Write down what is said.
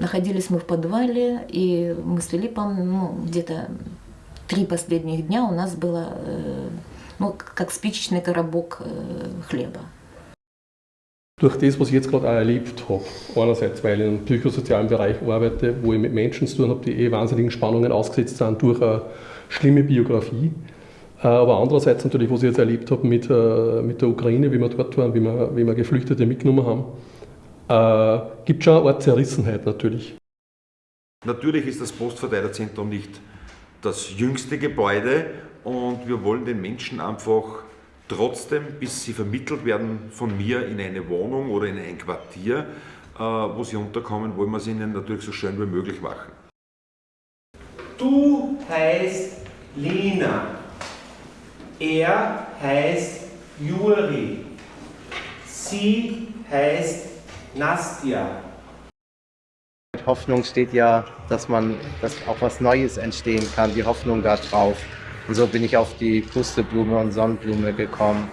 Находились мы в подвале, и мы с Филиппом ну, где-то три последних дня у нас было э, ну, как спичечный коробок э, хлеба. Durch das, was ich jetzt gerade auch erlebt habe, einerseits, weil ich im psychosozialen Bereich arbeite, wo ich mit Menschen zu tun habe, die eh wahnsinnigen Spannungen ausgesetzt sind durch eine schlimme Biografie, äh, aber andererseits natürlich, was ich jetzt erlebt habe mit, äh, mit der Ukraine, wie wir dort waren, wie wir, wie wir Geflüchtete mitgenommen haben, äh, gibt schon eine Art Zerrissenheit natürlich. Natürlich ist das Postverteilerzentrum nicht das jüngste Gebäude und wir wollen den Menschen einfach trotzdem, bis sie vermittelt werden von mir in eine Wohnung oder in ein Quartier, äh, wo sie unterkommen, wollen wir es ihnen natürlich so schön wie möglich machen. Du heißt Lina. Er heißt Juri. Sie heißt Nastja. Hoffnung steht ja, dass man, dass auch was Neues entstehen kann, die Hoffnung da drauf. Und so bin ich auf die Pusteblume und Sonnenblume gekommen.